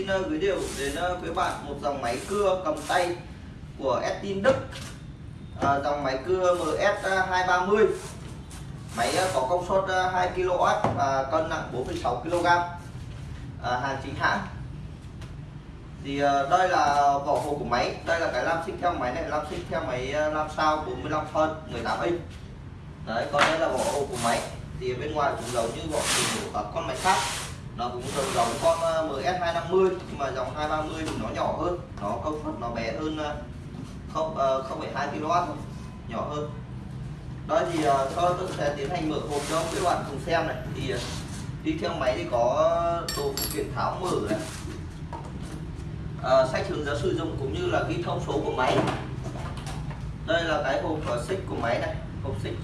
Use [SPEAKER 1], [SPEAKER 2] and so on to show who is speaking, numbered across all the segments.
[SPEAKER 1] xin ờ, uh, gửi điều đến uh, quý bạn một dòng máy cưa cầm tay của Estin Đức. Uh, dòng máy cưa MS230. Máy uh, có công suất uh, 2 kW và cân nặng 4,6 kg. Uh, hàng chính hãng. Thì uh, đây là vỏ hộp của máy, đây là cái lam xích theo máy này, lam xích theo máy uh, lam sao 45 phân 18 inch. Đấy, còn đây là vỏ hộp của máy thì bên ngoài cũng giống như vỏ của các con máy khác nó cũng giống giống con ờ, MS250 nhưng mà dòng 230 thì nó nhỏ hơn. Nó công suất nó bé hơn ờ, không ờ, không phải 2 kW thôi nhỏ hơn. Đó thì sau tôi sẽ tiến hành mở hộp cho các bạn cùng xem này. Thì đi theo máy thì có đồ phụ kiện tháo mở này. À, sách hướng dẫn sử dụng cũng như là ghi thông số của máy. Đây là cái hộp xích của máy này. Hộp xích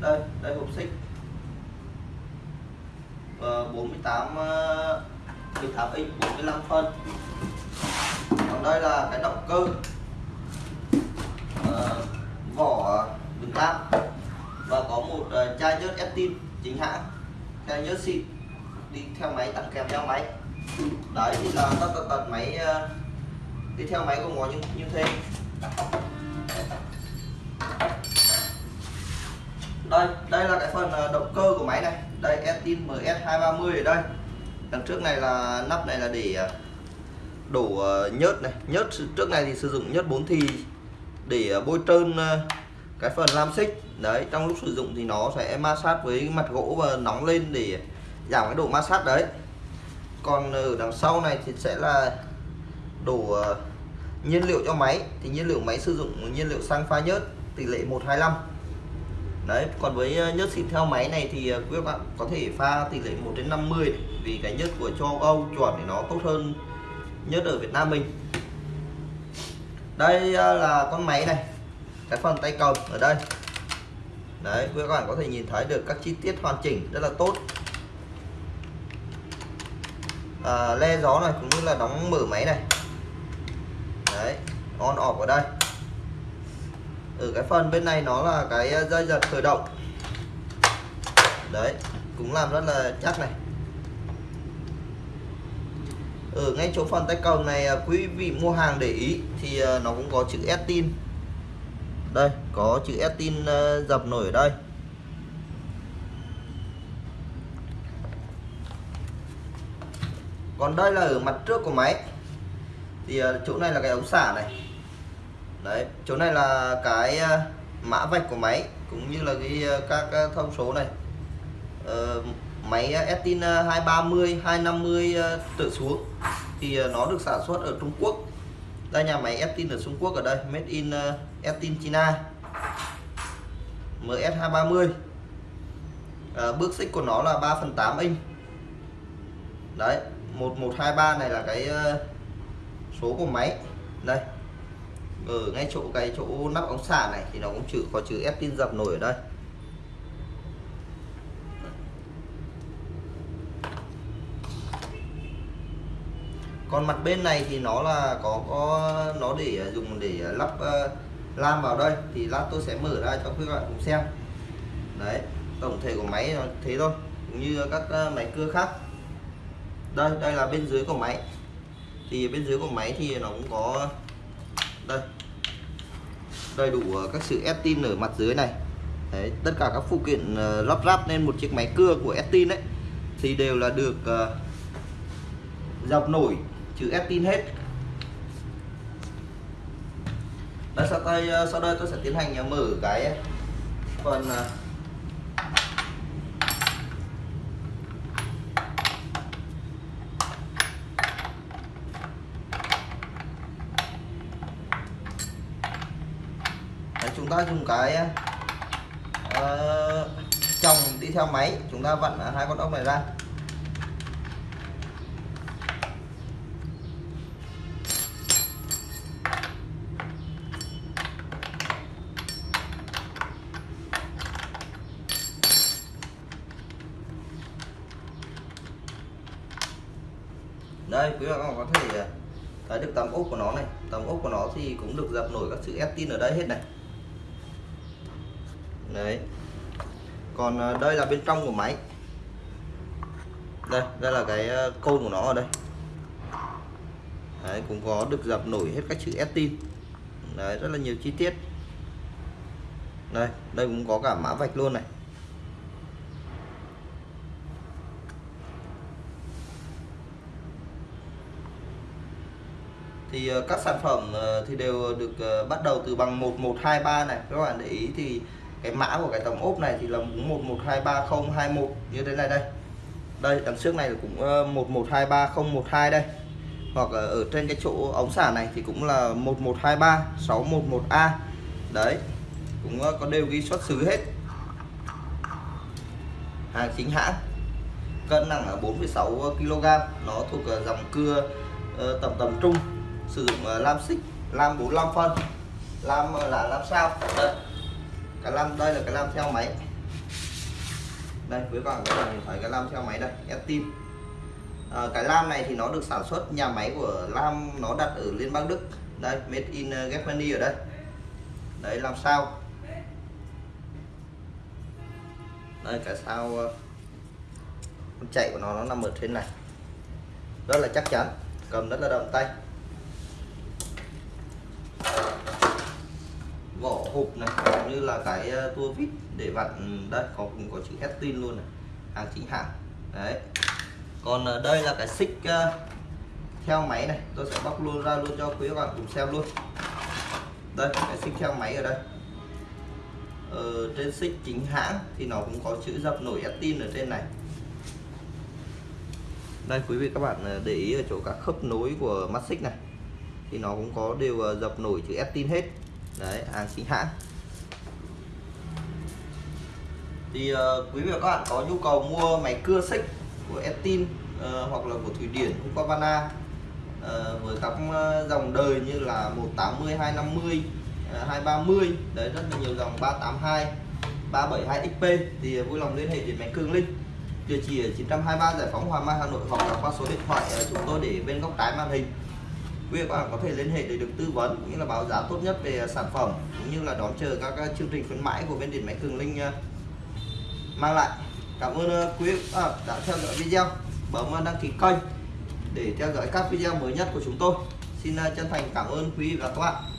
[SPEAKER 1] đây đây hộp xích. 48 18x 45 phân. Còn đây là cái động cơ uh, vỏ đường lam và có một uh, chai nhớt Estin chính hãng. Chai nhớt xịn đi theo máy tặng kèm theo máy. Đấy thì là tất tật tật máy uh, đi theo máy của nó như như thế đây đây là cái phần ờ, động cơ của máy này. Đây Estin MS230 ở đây. Đằng trước này là, nắp này là để ờ, đổ ờ, nhớt này. Nhớt, trước này thì sử dụng nhớt 4 thì để bôi trơn cái phần lam xích. Đấy, trong lúc sử dụng thì nó sẽ ma sát với mặt gỗ và nóng lên để giảm cái độ ma sát đấy. Còn ở đằng sau này thì sẽ là đổ nhiên liệu cho máy. Thì nhiên liệu máy sử dụng nhiên liệu xăng pha nhớt, tỷ lệ 125 đấy còn với ờ, nhớt xịn theo máy này thì ờ, quý bạn có thể pha tỷ lệ 1 đến 50 này. vì cái nhớt của châu Âu chuẩn thì nó tốt hơn nhớt ở Việt Nam mình. Đây ờ, là con máy này cái phần tay cầm ở đây. Đấy quý bạn có thể nhìn thấy được các chi tiết hoàn chỉnh rất là tốt. À, le gió này cũng như là đóng mở máy này. Đấy on off ở đây ở cái phần bên này nó là cái ờ, dây giật khởi động. Đấy, cũng làm rất là chắc này. Ở ngay chỗ phần tay cầm này ờ, quý vị mua hàng để ý thì ờ, nó cũng có chữ Estin. Đây, có chữ Estin dập nổi ở đây. Còn đây là ở mặt trước của máy. Thì chỗ này là cái ống xả này đấy chỗ này là cái ờ, mã vạch của máy cũng như là cái ờ, các ờ, thông số này. Ờ, máy Estin 230 250 tự xuống. Thì nó được sản xuất ở Trung Quốc. Đây nhà máy Estin ở Trung Quốc ở đây made in Estin China. MS230 à, bước xích của nó là 3 phần 8 inch. Đấy 1123 này là cái số của máy. Đây ở ngay chỗ cái chỗ nắp ống xả này thì nó cũng chữ có chữ ép tin dập nổi ở đây. Còn mặt bên này thì nó là có có nó để à, dùng để à, lắp uh, lam vào đây. Thì lát tôi sẽ mở ra cho quý bạn cùng xem. Đấy tổng thể của máy nó thế thôi cũng như các uh, máy cưa khác. Đây đây là bên dưới của máy. Thì bên dưới của máy thì nó cũng có đây. Đầy đủ ờ, các sự Estin ở mặt dưới này. Đấy, tất cả các phụ kiện ờ, lắp ráp lên một chiếc máy cưa của Estin đấy thì đều là được ờ, dọc nổi chữ Estin hết. Đây, sau đây sau đây tôi sẽ tiến hành mở cái phần uh, chúng ta dùng cái uh, chồng đi theo máy chúng ta vặn hai con ốc này ra. Đây quý bạn có thể ờ, thấy được tấm ốc của nó này. Tấm ốc của nó thì cũng được dập nổi các chữ Estin ở đây hết này đấy. Còn ờ, đây là bên trong của máy. Đây đây là cái ờ, côn của nó ở đây. Đấy, cũng có được dập nổi hết các chữ Estin đấy, rất là nhiều chi tiết. Đây đây cũng có cả mã vạch luôn này. Thì ờ, các sản phẩm thì đều được bắt đầu từ bằng 1123 này. Các bạn để ý thì cái mã của cái tổng ốp này thì là 1123021 như thế này đây. Đây đằng trước này cũng ờ, 1123012 đây. Hoặc ở trên cái chỗ ống xả này thì cũng là 1123611A đấy cũng ờ, có đều ghi xuất xứ hết. Hàng chính hãng cân nặng ở 4,6 kg nó thuộc ờ, dòng cưa tầm tầm trung sử dụng lam xích lam 45 phân lam là lam sao. Đây cái lam đây là cái lam theo máy. Đây với bạn các bạn nhìn thấy cái lam theo máy đây Estin à, ờ, cái lam này thì nó được sản xuất nhà máy của lam nó đặt ở liên bang Đức. Đây made in ờ, Germany ở đây. Đấy làm sao? Đây cái sao ờ, con chạy của nó nó nằm ở trên này. Rất là chắc chắn cầm rất là đậm tay vỏ hộp này, cũng như là cái ờ, tua vít để vặn ừ, đây, có cũng có chữ Estin luôn này, hàng chính hãng. Đấy. Còn ờ, đây là cái xích ờ, theo máy này, tôi sẽ bóc luôn ra luôn cho quý các bạn cùng xem luôn. Đây, cái xích theo máy ở đây. Ở trên xích chính hãng thì nó cũng có chữ dập nổi Estin ở trên này. Đây, quý vị các bạn để ý ở chỗ các khớp nối của mắt xích này, thì nó cũng có đều dập nổi chữ Estin hết đấy hàng chính hãng thì uh, quý vị và các bạn có nhu cầu mua máy cưa xích của Estin uh, ờ, hoặc là của Thủy Điển Husqvarna uh, ờ, với các dòng đời như là 180 250 uh, 230 đấy rất là nhiều dòng 382 372 XP thì vui lòng liên hệ đến máy cương linh địa chỉ ở 923 Giải phóng hòa Mai Hà Nội hoặc là qua số điện thoại chúng tôi để bên góc trái màn hình quý vị các bạn có thể liên hệ để được tư vấn cũng như là báo giá tốt nhất về sản phẩm cũng như là đón chờ các chương trình khuyến mãi của bên điện máy cường linh mang lại. Cảm ơn ờ, quý vị đã theo dõi video. Bấm ờ, đăng ký kênh để theo dõi các video mới nhất của chúng tôi. Xin ờ, chân thành cảm ơn quý vị và các bạn.